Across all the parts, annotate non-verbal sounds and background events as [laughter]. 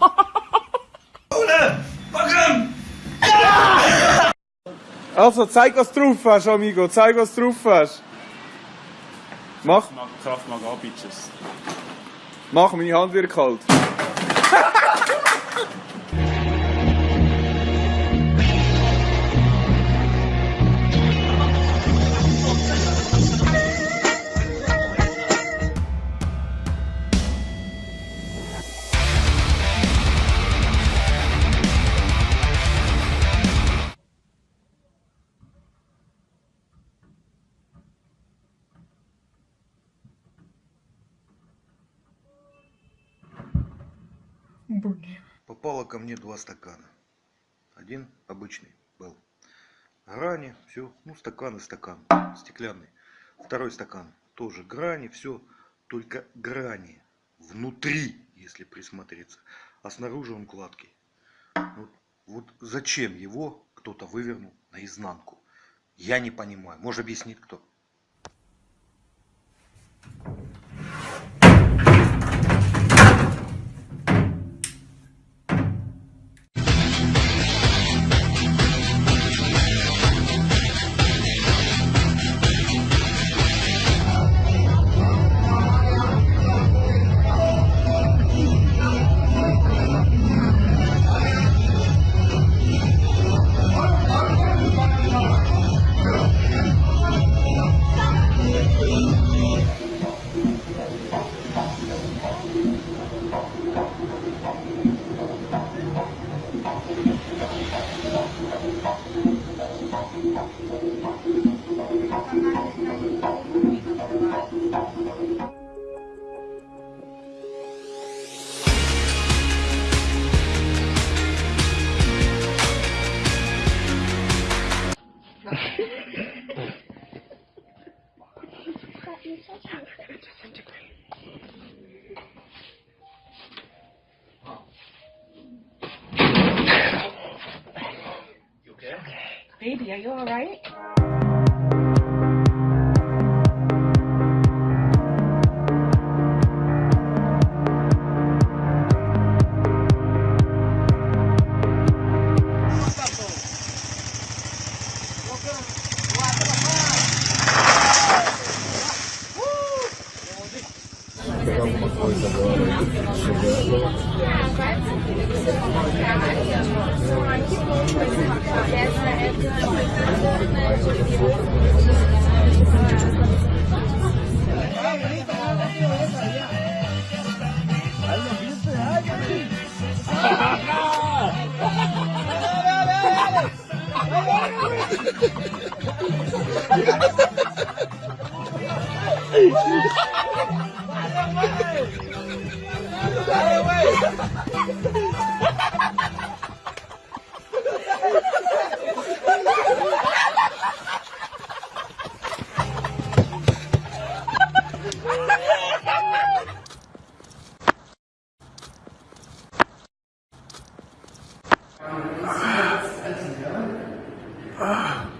[laughs] Also, zeig, was du drauf hast, Amigo. Zeig, was du drauf hast. Mach. Kraft mag an, Bitches. Mach, meine Hand wird kalt. [laughs] Попало ко мне два стакана. Один обычный был. Грани, все, ну стакан и стакан, стеклянный. Второй стакан, тоже грани, все, только грани внутри, если присмотреться. А снаружи он гладкий. Вот, вот зачем его кто-то вывернул наизнанку? Я не понимаю. Может объяснит кто? Thank you. Baby, are you Ha ha ha! agora chegando. ああ。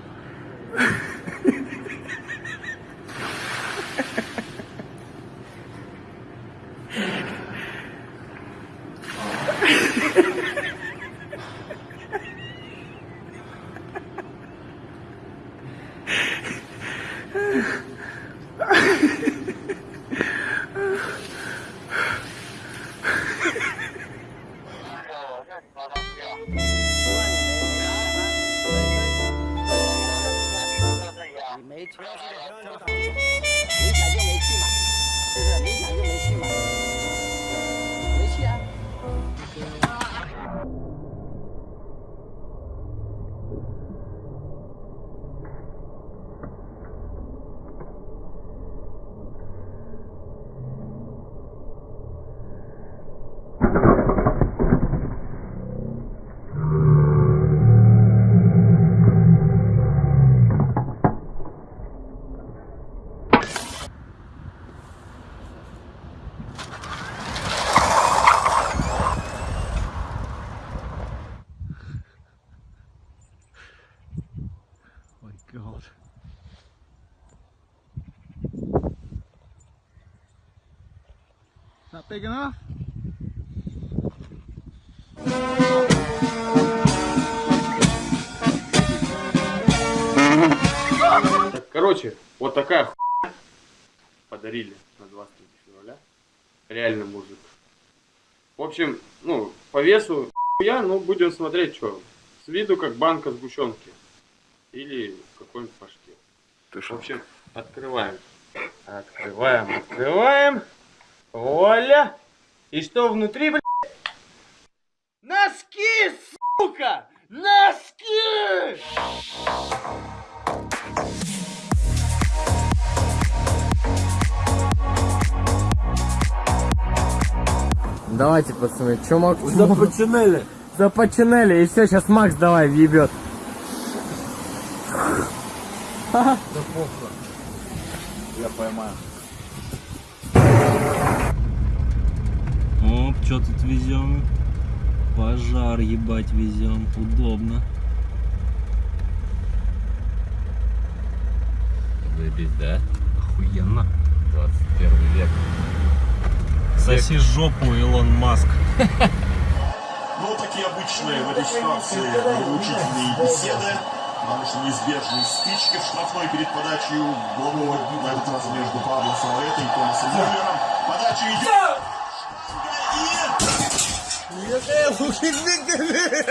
That big enough? Короче, вот такая хуйня подарили на 23 февраля. Реально мужик. В общем, ну, по весу я, ну, будем смотреть, что. С виду как банка сгущенки. Или какой-нибудь паштет. Ты В общем, открываем. Открываем, открываем. Оля. И что внутри, блядь? Носки, сука! Носки! Давайте, пацаны, чё Макс? Започинели. Започинели, и все, сейчас Макс давай въебет. Я поймаю. Что тут везем? Пожар ебать везем. Удобно. Заебись, да? Охуенно. 21 век. Соси жопу, Илон Маск. [laughs] Ну, вот такие обычные в этой ситуации нравоучительные беседы, потому что неизбежные стычки в штрафной перед подачей головного на этот раз между Пабло Саваэто и Томасом Мюллером. Подача идет! 때 보기 힘들